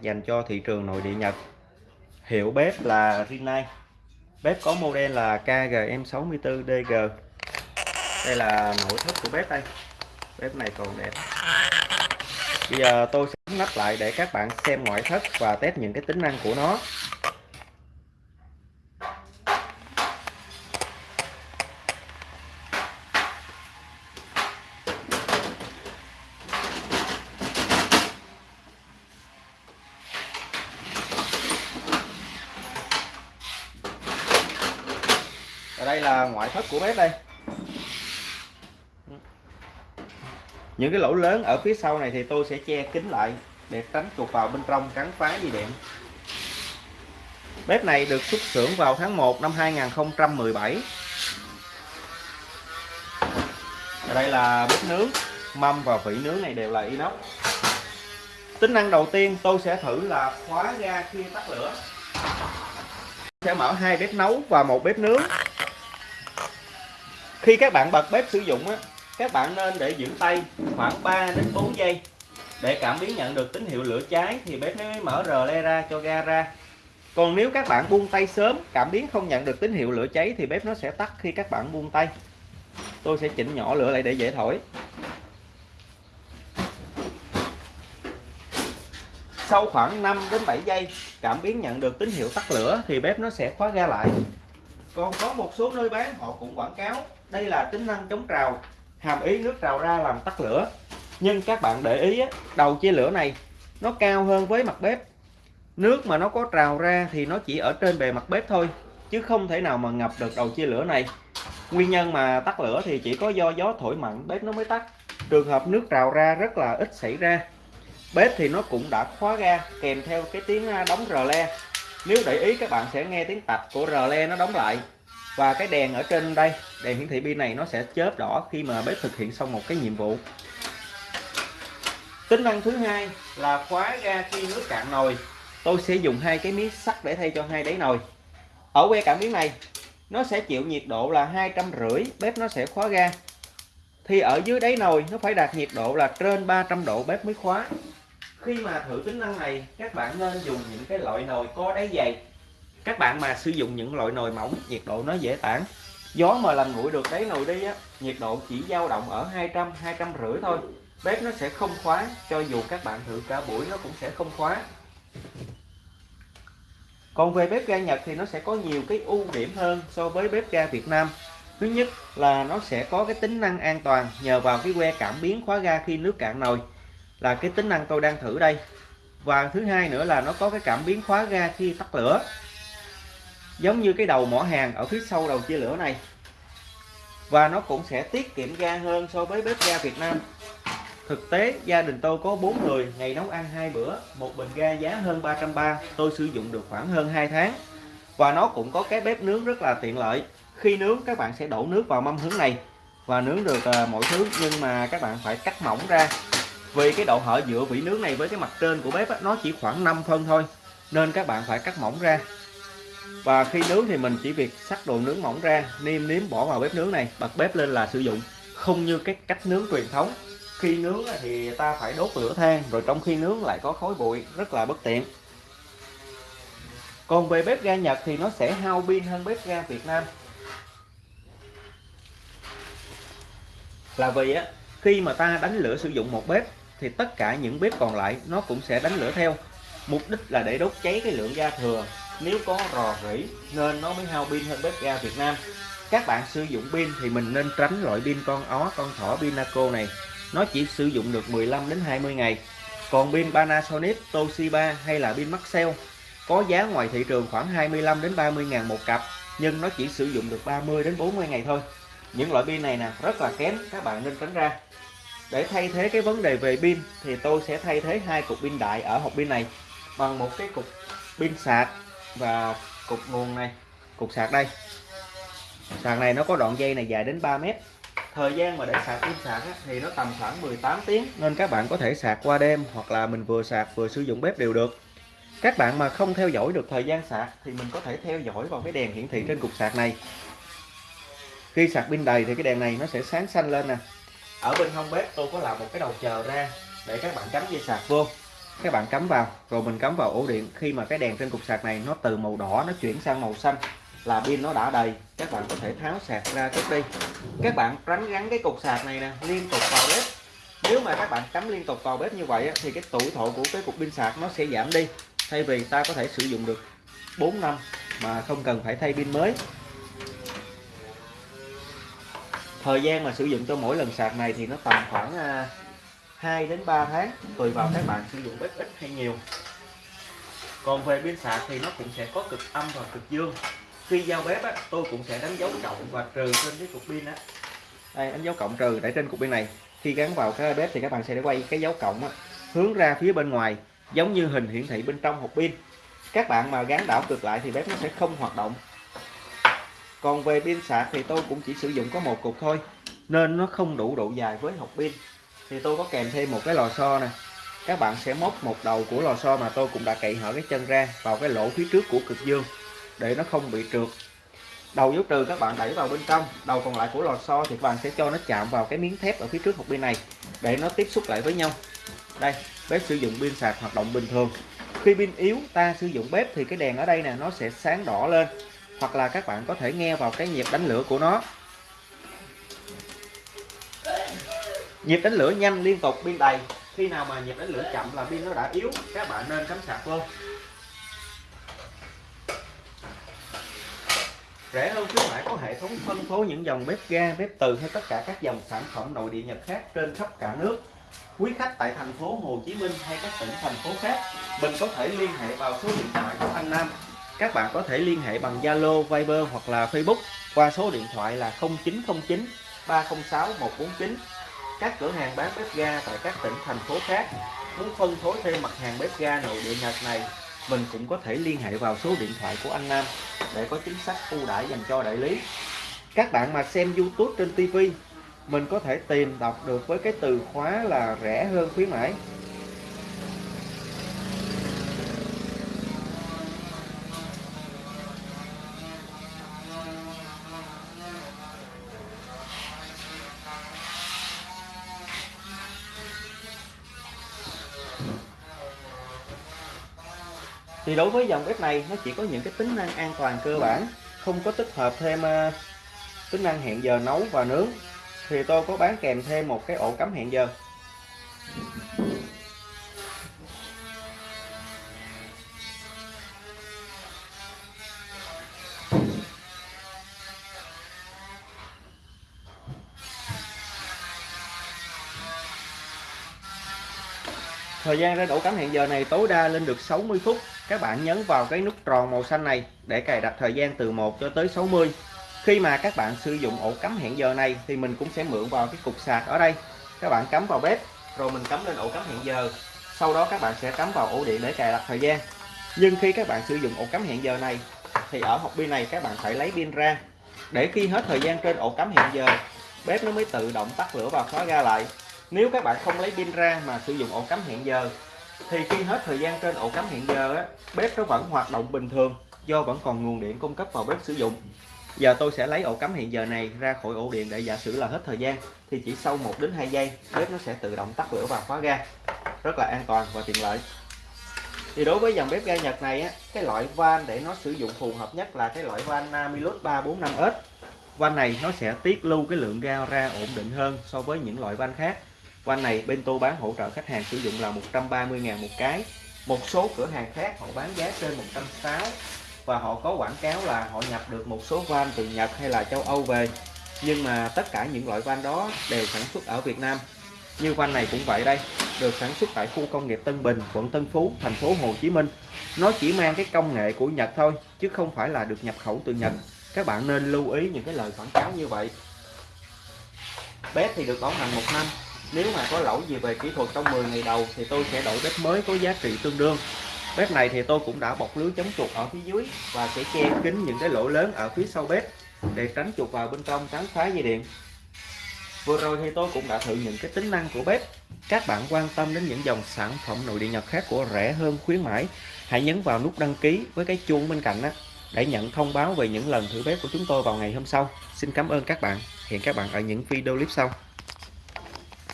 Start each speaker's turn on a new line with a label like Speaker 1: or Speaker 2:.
Speaker 1: dành cho thị trường nội địa Nhật. Hiệu bếp là Rinnai. Bếp có model là KGM64DG đây là nội thất của bếp đây. Bếp này còn đẹp. Bây giờ tôi sẽ nắp lại để các bạn xem ngoại thất và test những cái tính năng của nó. Đây là ngoại thất của bếp đây. Những cái lỗ lớn ở phía sau này thì tôi sẽ che kín lại để tránh chuột vào bên trong cắn phá dây điện. Bếp này được xuất xưởng vào tháng 1 năm 2017 ở đây là bếp nướng, mâm và vỉ nướng này đều là inox. Tính năng đầu tiên tôi sẽ thử là khóa ga khi tắt lửa. Sẽ mở hai bếp nấu và một bếp nướng khi các bạn bật bếp sử dụng á, các bạn nên để giữ tay khoảng 3 đến 4 giây. Để cảm biến nhận được tín hiệu lửa cháy thì bếp mới mở rờ le ra cho ga ra. Còn nếu các bạn buông tay sớm, cảm biến không nhận được tín hiệu lửa cháy thì bếp nó sẽ tắt khi các bạn buông tay. Tôi sẽ chỉnh nhỏ lửa lại để dễ thổi. Sau khoảng 5 đến 7 giây, cảm biến nhận được tín hiệu tắt lửa thì bếp nó sẽ khóa ga lại. Còn có một số nơi bán, họ cũng quảng cáo đây là tính năng chống trào. Hàm ý nước trào ra làm tắt lửa. Nhưng các bạn để ý đầu chia lửa này, nó cao hơn với mặt bếp. Nước mà nó có trào ra thì nó chỉ ở trên bề mặt bếp thôi, chứ không thể nào mà ngập được đầu chia lửa này. Nguyên nhân mà tắt lửa thì chỉ có do gió thổi mạnh, bếp nó mới tắt. Trường hợp nước trào ra rất là ít xảy ra. Bếp thì nó cũng đã khóa ga, kèm theo cái tiếng đóng rờ le. Nếu để ý các bạn sẽ nghe tiếng tạch của rờ le nó đóng lại và cái đèn ở trên đây, đèn hiển thị pin này nó sẽ chớp đỏ khi mà bếp thực hiện xong một cái nhiệm vụ. Tính năng thứ hai là khóa ga khi nước cạn nồi. Tôi sẽ dùng hai cái miếng sắt để thay cho hai đáy nồi. Ở que cảm biến này, nó sẽ chịu nhiệt độ là hai trăm rưỡi, bếp nó sẽ khóa ga. Thì ở dưới đáy nồi, nó phải đạt nhiệt độ là trên 300 độ bếp mới khóa. Khi mà thử tính năng này, các bạn nên dùng những cái loại nồi có đáy dày các bạn mà sử dụng những loại nồi mỏng, nhiệt độ nó dễ tản. Gió mà làm nguội được đáy nồi đi á, nhiệt độ chỉ dao động ở 200 200 rưỡi thôi. Bếp nó sẽ không khóa, cho dù các bạn thử cả buổi nó cũng sẽ không khóa. Còn về bếp ga Nhật thì nó sẽ có nhiều cái ưu điểm hơn so với bếp ga Việt Nam. Thứ nhất là nó sẽ có cái tính năng an toàn nhờ vào cái que cảm biến khóa ga khi nước cạn nồi là cái tính năng tôi đang thử đây. Và thứ hai nữa là nó có cái cảm biến khóa ga khi tắt lửa giống như cái đầu mỏ hàng ở phía sau đầu chia lửa này. Và nó cũng sẽ tiết kiệm ga hơn so với bếp ga Việt Nam. Thực tế gia đình tôi có 4 người ngày nấu ăn hai bữa một bình ga giá hơn 330 tôi sử dụng được khoảng hơn 2 tháng. Và nó cũng có cái bếp nướng rất là tiện lợi. Khi nướng các bạn sẽ đổ nước vào mâm hướng này và nướng được à, mọi thứ nhưng mà các bạn phải cắt mỏng ra. Vì cái độ hở giữa vỉ nướng này với cái mặt trên của bếp á, nó chỉ khoảng 5 phân thôi nên các bạn phải cắt mỏng ra và khi nướng thì mình chỉ việc sắc đồ nướng mỏng ra, nêm nếm bỏ vào bếp nướng này, bật bếp lên là sử dụng. Không như cái cách nướng truyền thống. Khi nướng thì ta phải đốt lửa than, rồi trong khi nướng lại có khói bụi, rất là bất tiện. Còn về bếp ga Nhật thì nó sẽ hao pin hơn bếp ga Việt Nam. Là vì á, khi mà ta đánh lửa sử dụng một bếp, thì tất cả những bếp còn lại nó cũng sẽ đánh lửa theo. Mục đích là để đốt cháy cái lượng ga thừa nếu có rò rỉ, nên nó mới hao pin hơn bếp ga Việt Nam. Các bạn sử dụng pin thì mình nên tránh loại pin con ó, con thỏ Pinaco này. Nó chỉ sử dụng được 15 đến 20 ngày. Còn pin Panasonic, Toshiba hay là pin Maxell, có giá ngoài thị trường khoảng 25 đến 30 ngàn một cặp, nhưng nó chỉ sử dụng được 30 đến 40 ngày thôi. Những loại pin này nè, rất là kém, các bạn nên tránh ra. Để thay thế cái vấn đề về pin, thì tôi sẽ thay thế hai cục pin đại ở hộp pin này bằng một cái cục pin sạc và cục nguồn này cục sạc đây. Sạc này nó có đoạn dây này dài đến 3 mét. Thời gian mà để sạc pin sạc á, thì nó tầm khoảng 18 tiếng. Nên các bạn có thể sạc qua đêm hoặc là mình vừa sạc vừa sử dụng bếp đều được. Các bạn mà không theo dõi được thời gian sạc thì mình có thể theo dõi vào cái đèn hiển thị trên cục sạc này. Khi sạc pin đầy thì cái đèn này nó sẽ sáng xanh lên nè. Ở bên hông bếp tôi có làm một cái đầu chờ ra để các bạn cắm dây sạc vô các bạn cắm vào, rồi mình cắm vào ổ điện. Khi mà cái đèn trên cục sạc này nó từ màu đỏ nó chuyển sang màu xanh là pin nó đã đầy, các bạn có thể tháo sạc ra cất đi. Các bạn tránh gắn cái cục sạc này nè, liên tục vào bếp. Nếu mà các bạn cắm liên tục vào bếp như vậy thì cái tuổi thọ của cái cục pin sạc nó sẽ giảm đi. Thay vì ta có thể sử dụng được 4 năm mà không cần phải thay pin mới. Thời gian mà sử dụng cho mỗi lần sạc này thì nó tầm khoảng à, 2 đến 3 tháng tùy vào các bạn sử dụng bếp ít hay nhiều. Còn về pin sạc thì nó cũng sẽ có cực âm và cực dương. Khi giao bếp á, tôi cũng sẽ đánh dấu cộng và trừ trên cái cục pin á. Đây đánh dấu cộng trừ để trên cục pin này. Khi gắn vào cái bếp thì các bạn sẽ quay cái dấu cộng á, hướng ra phía bên ngoài giống như hình hiển thị bên trong hộp pin. Các bạn mà gắn đảo cực lại thì bếp nó sẽ không hoạt động. Còn về pin sạc thì tôi cũng chỉ sử dụng có một cục thôi nên nó không đủ độ dài với hộp pin thì tôi có kèm thêm một cái lò xo nè. Các bạn sẽ móc một đầu của lò xo mà tôi cũng đã cậy hở cái chân ra vào cái lỗ phía trước của cực dương để nó không bị trượt. Đầu dấu trừ các bạn đẩy vào bên trong, đầu còn lại của lò xo thì các bạn sẽ cho nó chạm vào cái miếng thép ở phía trước hộp pin này để nó tiếp xúc lại với nhau. Đây, bếp sử dụng pin sạc hoạt động bình thường. Khi pin yếu, ta sử dụng bếp thì cái đèn ở đây nè, nó sẽ sáng đỏ lên. Hoặc là các bạn có thể nghe vào cái nhịp đánh lửa của nó. Nhịp đánh lửa nhanh liên tục pin đầy. Khi nào mà nhịp đánh lửa chậm là pin nó đã yếu các bạn nên cắm sạc vô. Rẻ hơn khuyến mãi có hệ thống phân phối những dòng bếp ga bếp từ hay tất cả các dòng sản phẩm nội địa nhật khác trên khắp cả nước. Quý khách tại thành phố Hồ Chí Minh hay các tỉnh thành phố khác mình có thể liên hệ vào số điện thoại của anh Nam. Các bạn có thể liên hệ bằng Zalo, Viber hoặc là Facebook qua số điện thoại là 0909 306 149 các cửa hàng bán bếp ga tại các tỉnh, thành phố khác. Muốn phân phối thêm mặt hàng bếp ga nội địa Nhật này, mình cũng có thể liên hệ vào số điện thoại của anh Nam để có chính sách ưu đãi dành cho đại lý. Các bạn mà xem YouTube trên TV mình có thể tìm đọc được với cái từ khóa là rẻ hơn khuyến mãi. Thì đối với dòng bếp này nó chỉ có những cái tính năng an toàn cơ bản không có tích hợp thêm uh, tính năng hẹn giờ nấu và nướng. Thì tôi có bán kèm thêm một cái ổ cắm hẹn giờ. Thời gian ra ổ cắm hẹn giờ này tối đa lên được 60 phút. Các bạn nhấn vào cái nút tròn màu xanh này để cài đặt thời gian từ 1 cho tới 60. Khi mà các bạn sử dụng ổ cắm hẹn giờ này thì mình cũng sẽ mượn vào cái cục sạc ở đây. Các bạn cắm vào bếp, rồi mình cắm lên ổ cắm hẹn giờ. Sau đó các bạn sẽ cắm vào ổ điện để cài đặt thời gian. Nhưng khi các bạn sử dụng ổ cắm hẹn giờ này thì ở hộp pin này các bạn phải lấy pin ra để khi hết thời gian trên ổ cắm hẹn giờ, bếp nó mới tự động tắt lửa và khóa ga lại nếu các bạn không lấy pin ra mà sử dụng ổ cắm hẹn giờ thì khi hết thời gian trên ổ cắm hẹn giờ á, bếp nó vẫn hoạt động bình thường do vẫn còn nguồn điện cung cấp vào bếp sử dụng. Giờ tôi sẽ lấy ổ cắm hẹn giờ này ra khỏi ổ điện để giả sử là hết thời gian thì chỉ sau 1 đến 2 giây bếp nó sẽ tự động tắt lửa và khóa ga. Rất là an toàn và tiện lợi. Thì đối với dòng bếp ga Nhật này á, cái loại van để nó sử dụng phù hợp nhất là cái loại van Namilus 345S van này nó sẽ tiết lưu cái lượng ga ra ổn định hơn so với những loại van khác van này bên tôi bán hỗ trợ khách hàng sử dụng là 130.000 một cái. Một số cửa hàng khác họ bán giá trên 160 và họ có quảng cáo là họ nhập được một số van từ Nhật hay là châu Âu về. Nhưng mà tất cả những loại van đó đều sản xuất ở Việt Nam. Như van này cũng vậy đây, được sản xuất tại khu công nghiệp Tân Bình, quận Tân Phú, thành phố Hồ Chí Minh. Nó chỉ mang cái công nghệ của Nhật thôi, chứ không phải là được nhập khẩu từ Nhật. Các bạn nên lưu ý những cái lời quảng cáo như vậy. Bếp thì được bảo hành một năm nếu mà có lỗi gì về kỹ thuật trong 10 ngày đầu thì tôi sẽ đổi bếp mới có giá trị tương đương. Bếp này thì tôi cũng đã bọc lưới chống chuột ở phía dưới và sẽ che kín những cái lỗ lớn ở phía sau bếp để tránh chuột vào bên trong tránh phá dây điện. Vừa rồi thì tôi cũng đã thử những cái tính năng của bếp. Các bạn quan tâm đến những dòng sản phẩm nội địa nhật khác của rẻ hơn, khuyến mãi, hãy nhấn vào nút đăng ký với cái chuông bên cạnh đó để nhận thông báo về những lần thử bếp của chúng tôi vào ngày hôm sau. Xin cảm ơn các bạn. Hẹn các bạn ở những video clip sau.